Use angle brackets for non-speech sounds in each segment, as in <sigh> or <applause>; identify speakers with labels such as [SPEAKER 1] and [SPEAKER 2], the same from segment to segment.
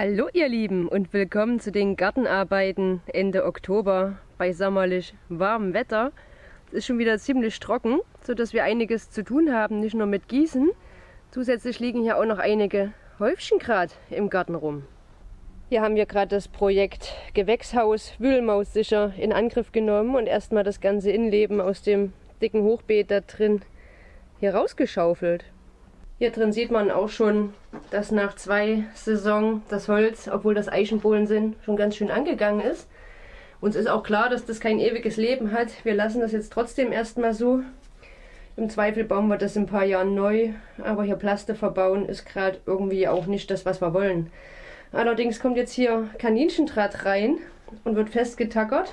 [SPEAKER 1] Hallo ihr Lieben und willkommen zu den Gartenarbeiten Ende Oktober bei sommerlich warmem Wetter. Es ist schon wieder ziemlich trocken, sodass wir einiges zu tun haben, nicht nur mit Gießen. Zusätzlich liegen hier auch noch einige Häufchen gerade im Garten rum. Hier haben wir gerade das Projekt Gewächshaus Wühlmaus sicher in Angriff genommen und erstmal das ganze Innenleben aus dem dicken Hochbeet da drin hier rausgeschaufelt. Hier drin sieht man auch schon, dass nach zwei Saison das Holz, obwohl das Eichenbohlen sind, schon ganz schön angegangen ist. Uns ist auch klar, dass das kein ewiges Leben hat. Wir lassen das jetzt trotzdem erstmal so. Im Zweifel bauen wir das in ein paar Jahren neu. Aber hier Plaste verbauen ist gerade irgendwie auch nicht das, was wir wollen. Allerdings kommt jetzt hier Kaninchendraht rein und wird festgetackert.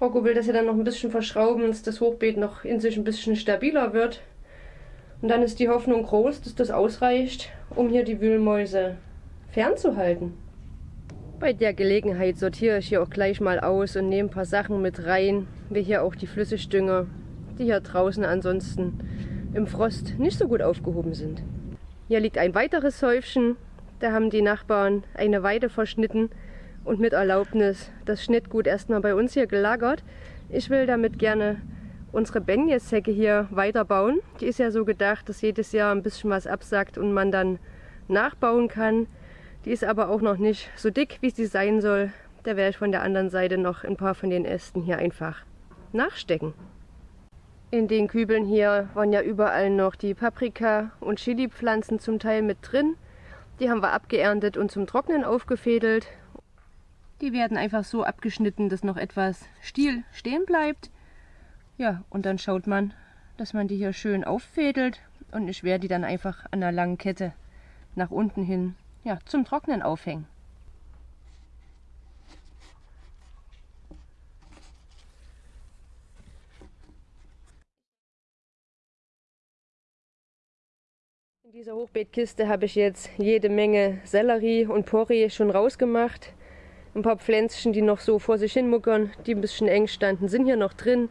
[SPEAKER 1] Rocco will das ja dann noch ein bisschen verschrauben, dass das Hochbeet noch in sich ein bisschen stabiler wird. Und dann ist die Hoffnung groß, dass das ausreicht, um hier die Wühlmäuse fernzuhalten. Bei der Gelegenheit sortiere ich hier auch gleich mal aus und nehme ein paar Sachen mit rein, wie hier auch die Flüssigdünger, die hier draußen ansonsten im Frost nicht so gut aufgehoben sind. Hier liegt ein weiteres Häufchen, da haben die Nachbarn eine Weide verschnitten und mit Erlaubnis das Schnittgut erstmal bei uns hier gelagert. Ich will damit gerne unsere Benjes-Hecke hier weiterbauen. Die ist ja so gedacht, dass jedes Jahr ein bisschen was absackt und man dann nachbauen kann. Die ist aber auch noch nicht so dick, wie sie sein soll. Da werde ich von der anderen Seite noch ein paar von den Ästen hier einfach nachstecken. In den Kübeln hier waren ja überall noch die Paprika- und Chili-Pflanzen zum Teil mit drin. Die haben wir abgeerntet und zum Trocknen aufgefädelt. Die werden einfach so abgeschnitten, dass noch etwas Stiel stehen bleibt. Ja, und dann schaut man, dass man die hier schön auffädelt und ich werde die dann einfach an einer langen Kette nach unten hin ja, zum Trocknen aufhängen. In dieser Hochbeetkiste habe ich jetzt jede Menge Sellerie und Porree schon rausgemacht. Ein paar Pflänzchen, die noch so vor sich hin muckern, die ein bisschen eng standen, sind hier noch drin.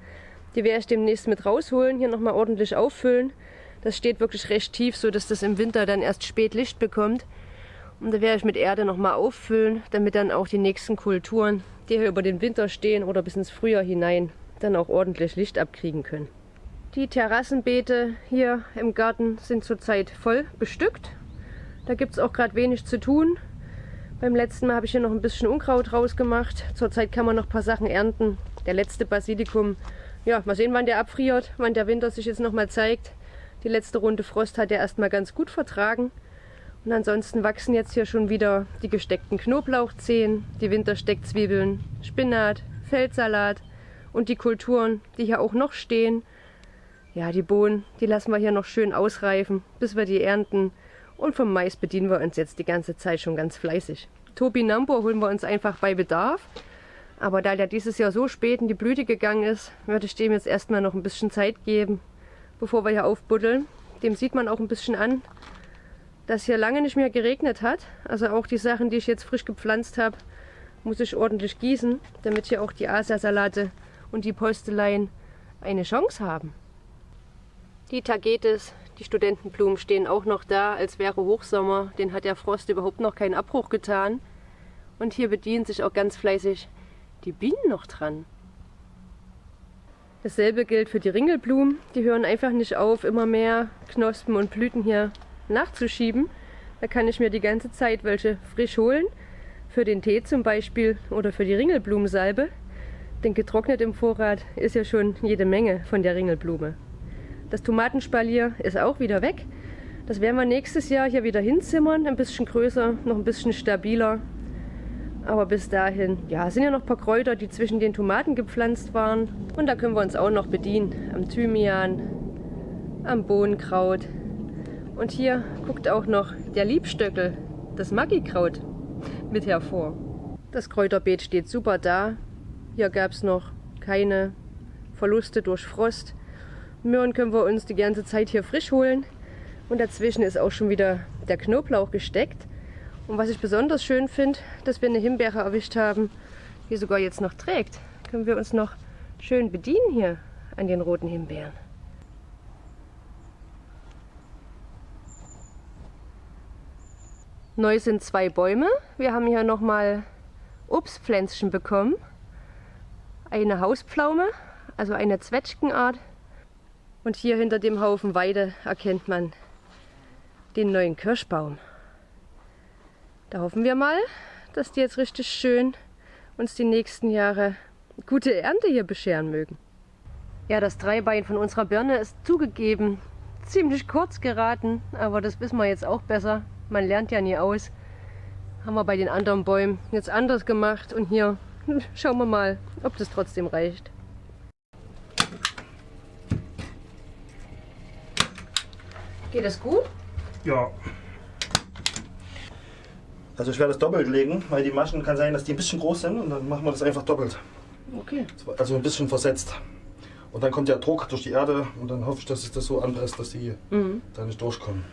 [SPEAKER 1] Die werde ich demnächst mit rausholen, hier nochmal ordentlich auffüllen. Das steht wirklich recht tief, so dass das im Winter dann erst spät Licht bekommt. Und da werde ich mit Erde nochmal auffüllen, damit dann auch die nächsten Kulturen, die hier über den Winter stehen oder bis ins Frühjahr hinein, dann auch ordentlich Licht abkriegen können. Die Terrassenbeete hier im Garten sind zurzeit voll bestückt. Da gibt es auch gerade wenig zu tun. Beim letzten Mal habe ich hier noch ein bisschen Unkraut rausgemacht. Zurzeit kann man noch ein paar Sachen ernten. Der letzte Basilikum ja, mal sehen, wann der abfriert, wann der Winter sich jetzt nochmal zeigt. Die letzte Runde Frost hat er erstmal ganz gut vertragen. Und ansonsten wachsen jetzt hier schon wieder die gesteckten Knoblauchzehen, die Wintersteckzwiebeln, Spinat, Feldsalat und die Kulturen, die hier auch noch stehen. Ja, die Bohnen, die lassen wir hier noch schön ausreifen, bis wir die ernten. Und vom Mais bedienen wir uns jetzt die ganze Zeit schon ganz fleißig. Topinambur holen wir uns einfach bei Bedarf. Aber da der dieses Jahr so spät in die Blüte gegangen ist, würde ich dem jetzt erstmal noch ein bisschen Zeit geben, bevor wir hier aufbuddeln. Dem sieht man auch ein bisschen an, dass hier lange nicht mehr geregnet hat. Also auch die Sachen, die ich jetzt frisch gepflanzt habe, muss ich ordentlich gießen, damit hier auch die Asiasalate und die Posteleien eine Chance haben. Die Tagetes, die Studentenblumen stehen auch noch da, als wäre Hochsommer. Den hat der Frost überhaupt noch keinen Abbruch getan. Und hier bedienen sich auch ganz fleißig die Bienen noch dran. Dasselbe gilt für die Ringelblumen. Die hören einfach nicht auf, immer mehr Knospen und Blüten hier nachzuschieben. Da kann ich mir die ganze Zeit welche frisch holen. Für den Tee zum Beispiel oder für die Ringelblumensalbe. Denn getrocknet im Vorrat ist ja schon jede Menge von der Ringelblume. Das Tomatenspalier ist auch wieder weg. Das werden wir nächstes Jahr hier wieder hinzimmern. Ein bisschen größer, noch ein bisschen stabiler. Aber bis dahin, ja, sind ja noch ein paar Kräuter, die zwischen den Tomaten gepflanzt waren. Und da können wir uns auch noch bedienen. Am Thymian, am Bohnenkraut. Und hier guckt auch noch der Liebstöckel, das Maggikraut, mit hervor. Das Kräuterbeet steht super da. Hier gab es noch keine Verluste durch Frost. Möhren können wir uns die ganze Zeit hier frisch holen. Und dazwischen ist auch schon wieder der Knoblauch gesteckt. Und was ich besonders schön finde, dass wir eine Himbeere erwischt haben, die sogar jetzt noch trägt. Können wir uns noch schön bedienen hier an den roten Himbeeren. Neu sind zwei Bäume. Wir haben hier nochmal Obstpflänzchen bekommen. Eine Hauspflaume, also eine Zwetschgenart. Und hier hinter dem Haufen Weide erkennt man den neuen Kirschbaum. Da hoffen wir mal, dass die jetzt richtig schön uns die nächsten Jahre gute Ernte hier bescheren mögen. Ja, das Dreibein von unserer Birne ist zugegeben ziemlich kurz geraten, aber das wissen wir jetzt auch besser. Man lernt ja nie aus. Haben wir bei den anderen Bäumen jetzt anders gemacht und hier <laughs> schauen wir mal, ob das trotzdem reicht. Geht das gut?
[SPEAKER 2] Ja. Also ich werde das doppelt legen, weil die Maschen kann sein, dass die ein bisschen groß sind und dann machen wir das einfach doppelt.
[SPEAKER 1] Okay.
[SPEAKER 2] Also ein bisschen versetzt. Und dann kommt der Druck durch die Erde und dann hoffe ich, dass es das so anpresst, dass die
[SPEAKER 1] Mhm.
[SPEAKER 2] da nicht durchkommen.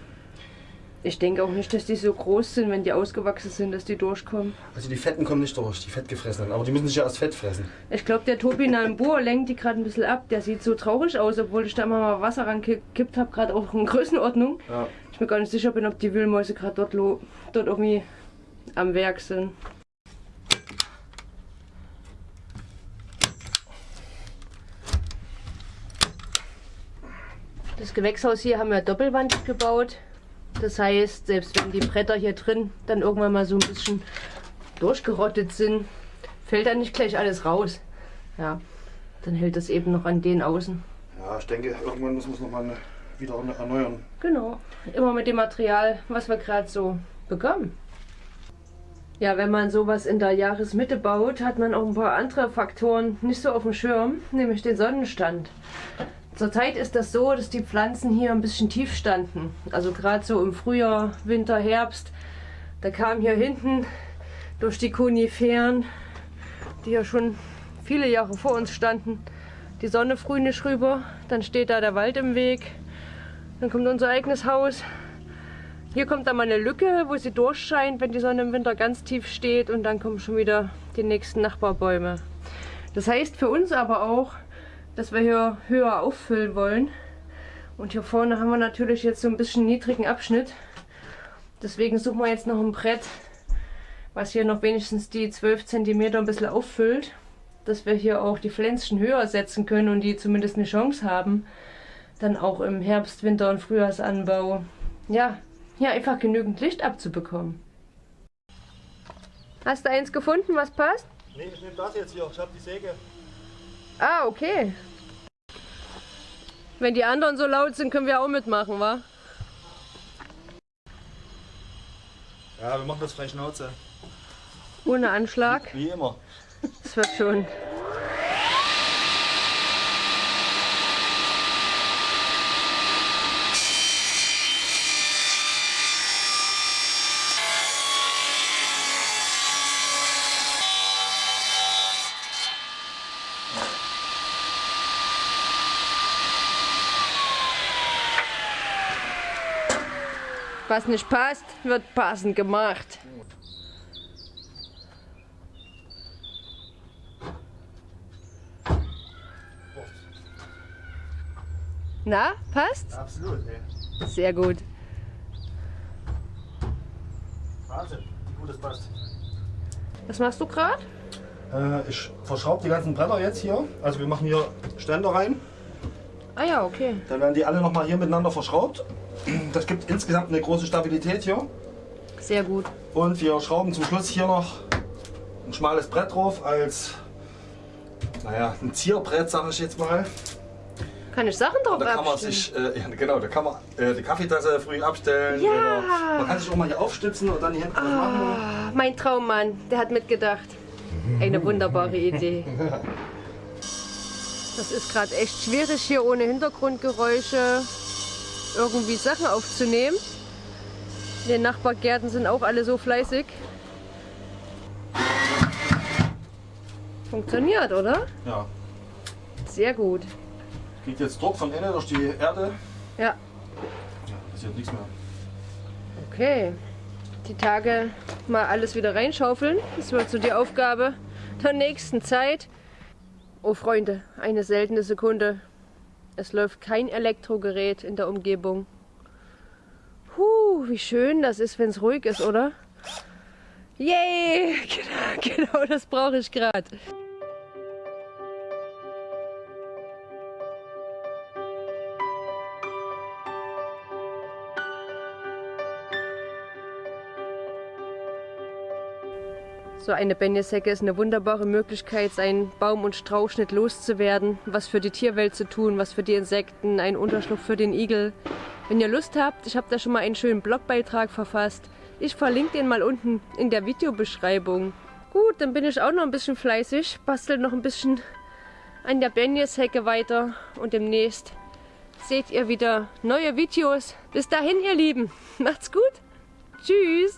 [SPEAKER 1] Ich denke auch nicht, dass die so groß sind, wenn die ausgewachsen sind, dass die durchkommen.
[SPEAKER 2] Also die Fetten kommen nicht durch, die Fettgefressenen. Aber die müssen sich ja erst Fett fressen.
[SPEAKER 1] Ich glaube, der Tobi Nambur lenkt die gerade ein bisschen ab. Der sieht so traurig aus, obwohl ich da immer mal Wasser rangekippt habe, gerade auch in Größenordnung.
[SPEAKER 2] Ja.
[SPEAKER 1] Ich bin gar nicht sicher bin, ob die Wühlmäuse gerade dort, dort irgendwie am Werk sind. Das Gewächshaus hier haben wir doppelwandig gebaut. Das heißt, selbst wenn die Bretter hier drin dann irgendwann mal so ein bisschen durchgerottet sind, fällt dann nicht gleich alles raus. Ja, dann hält das eben noch an den außen.
[SPEAKER 2] Ja, ich denke, irgendwann müssen wir es nochmal wieder erneuern.
[SPEAKER 1] Genau, immer mit dem Material, was wir gerade so bekommen. Ja, wenn man sowas in der Jahresmitte baut, hat man auch ein paar andere Faktoren nicht so auf dem Schirm, nämlich den Sonnenstand. Zurzeit ist das so, dass die Pflanzen hier ein bisschen tief standen. Also gerade so im Frühjahr, Winter, Herbst. Da kam hier hinten durch die Koniferen, die ja schon viele Jahre vor uns standen, die Sonne früh nicht rüber. Dann steht da der Wald im Weg. Dann kommt unser eigenes Haus. Hier kommt dann mal eine Lücke, wo sie durchscheint, wenn die Sonne im Winter ganz tief steht. Und dann kommen schon wieder die nächsten Nachbarbäume. Das heißt für uns aber auch, dass wir hier höher auffüllen wollen. Und hier vorne haben wir natürlich jetzt so ein bisschen niedrigen Abschnitt. Deswegen suchen wir jetzt noch ein Brett, was hier noch wenigstens die 12 cm ein bisschen auffüllt. Dass wir hier auch die Pflänzchen höher setzen können und die zumindest eine Chance haben, dann auch im Herbst, Winter und Frühjahrsanbau, ja, hier einfach genügend Licht abzubekommen. Hast du eins gefunden, was passt?
[SPEAKER 2] Nee, ich nehme das jetzt hier. Ich habe die Säge.
[SPEAKER 1] Ah, okay. Wenn die anderen so laut sind, können wir auch mitmachen, wa?
[SPEAKER 2] Ja, wir machen das frei Schnauze.
[SPEAKER 1] Ohne Anschlag.
[SPEAKER 2] Wie immer.
[SPEAKER 1] Das wird schon. Was nicht passt, wird passend gemacht. Na, passt?
[SPEAKER 2] Absolut, ey.
[SPEAKER 1] Sehr gut.
[SPEAKER 2] Wahnsinn, wie gut das passt.
[SPEAKER 1] Was machst du gerade?
[SPEAKER 2] Äh, ich verschraube die ganzen Bretter jetzt hier. Also wir machen hier Ständer rein.
[SPEAKER 1] Ah ja, okay.
[SPEAKER 2] Dann werden die alle nochmal hier miteinander verschraubt. Das gibt insgesamt eine große Stabilität hier.
[SPEAKER 1] Sehr gut.
[SPEAKER 2] Und wir schrauben zum Schluss hier noch ein schmales Brett drauf als, naja, ein Zierbrett, sage ich jetzt mal.
[SPEAKER 1] Kann ich Sachen drauf
[SPEAKER 2] Da kann man sich, äh, ja, genau, da kann man äh, die Kaffeetasse früh abstellen.
[SPEAKER 1] Ja.
[SPEAKER 2] Oder man kann sich auch mal hier aufstützen und dann hier hinten was machen.
[SPEAKER 1] Ah, mein Traummann, der hat mitgedacht. Eine wunderbare Idee. <laughs> Das ist gerade echt schwierig hier ohne Hintergrundgeräusche irgendwie Sachen aufzunehmen. In den Nachbargärten sind auch alle so fleißig. Funktioniert, oder?
[SPEAKER 2] Ja,
[SPEAKER 1] Sehr gut.
[SPEAKER 2] kriegt jetzt Druck von innen durch die Erde.
[SPEAKER 1] Ja,
[SPEAKER 2] Ja, passiert nichts mehr.
[SPEAKER 1] okay. Die Tage mal alles wieder reinschaufeln. Das wird so die Aufgabe der nächsten Zeit. Oh Freunde, eine seltene Sekunde. Es läuft kein Elektrogerät in der Umgebung. Huh, wie schön das ist, wenn es ruhig ist, oder? Yay! <laughs> Genau, genau das brauche ich gerade. So eine Benjeshecke ist eine wunderbare Möglichkeit, seinen Baum- und Strauchschnitt loszuwerden, was für die Tierwelt zu tun, was für die Insekten, ein Unterschlupf für den Igel. Wenn ihr Lust habt, ich habe da schon mal einen schönen Blogbeitrag verfasst. Ich verlinke den mal unten in der Videobeschreibung. Gut, dann bin ich auch noch ein bisschen fleißig, bastel noch ein bisschen an der Benjeshecke weiter und demnächst seht ihr wieder neue Videos. Bis dahin, ihr Lieben, <laughs> macht's gut. Tschüss.